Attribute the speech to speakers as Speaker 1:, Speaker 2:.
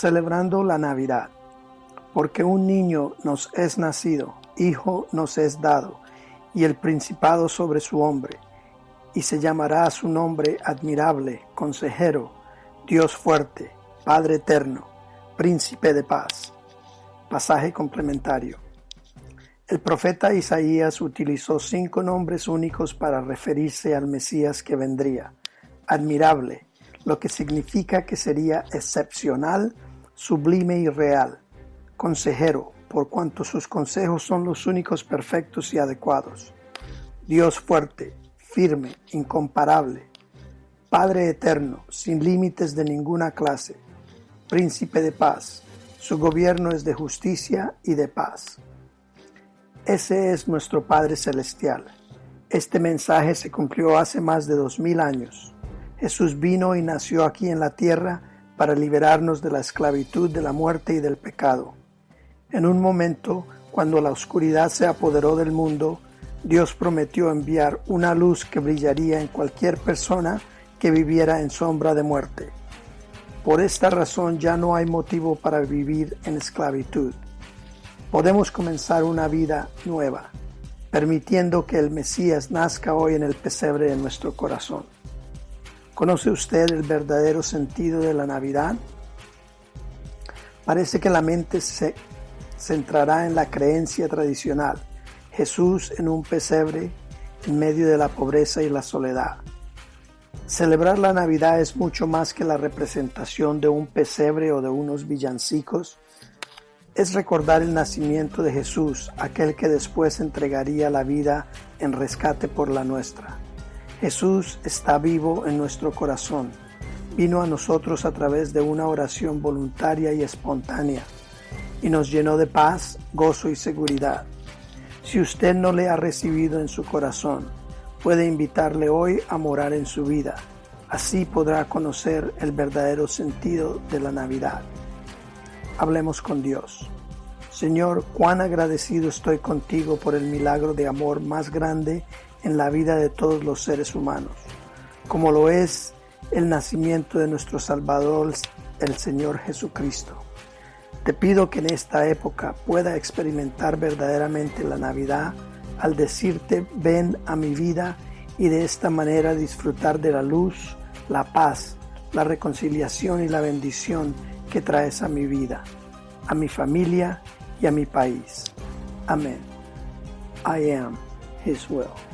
Speaker 1: celebrando la Navidad, porque un niño nos es nacido, hijo nos es dado, y el principado sobre su hombre, y se llamará su nombre admirable, consejero, Dios fuerte, Padre eterno, príncipe de paz. Pasaje complementario. El profeta Isaías utilizó cinco nombres únicos para referirse al Mesías que vendría. Admirable, lo que significa que sería excepcional, sublime y real. Consejero, por cuanto sus consejos son los únicos perfectos y adecuados. Dios fuerte, firme, incomparable. Padre eterno, sin límites de ninguna clase. Príncipe de paz, su gobierno es de justicia y de paz. Ese es nuestro Padre Celestial. Este mensaje se cumplió hace más de dos mil años. Jesús vino y nació aquí en la tierra para liberarnos de la esclavitud, de la muerte y del pecado. En un momento, cuando la oscuridad se apoderó del mundo, Dios prometió enviar una luz que brillaría en cualquier persona que viviera en sombra de muerte. Por esta razón ya no hay motivo para vivir en esclavitud. Podemos comenzar una vida nueva, permitiendo que el Mesías nazca hoy en el pesebre de nuestro corazón. ¿Conoce usted el verdadero sentido de la Navidad? Parece que la mente se centrará en la creencia tradicional, Jesús en un pesebre en medio de la pobreza y la soledad. Celebrar la Navidad es mucho más que la representación de un pesebre o de unos villancicos. Es recordar el nacimiento de Jesús, aquel que después entregaría la vida en rescate por la nuestra. Jesús está vivo en nuestro corazón. Vino a nosotros a través de una oración voluntaria y espontánea y nos llenó de paz, gozo y seguridad. Si usted no le ha recibido en su corazón, puede invitarle hoy a morar en su vida. Así podrá conocer el verdadero sentido de la Navidad. Hablemos con Dios. Señor, cuán agradecido estoy contigo por el milagro de amor más grande en la vida de todos los seres humanos, como lo es el nacimiento de nuestro Salvador, el Señor Jesucristo. Te pido que en esta época pueda experimentar verdaderamente la Navidad al decirte ven a mi vida y de esta manera disfrutar de la luz, la paz, la reconciliación y la bendición que traes a mi vida, a mi familia y a mi país. Amén. I am His will.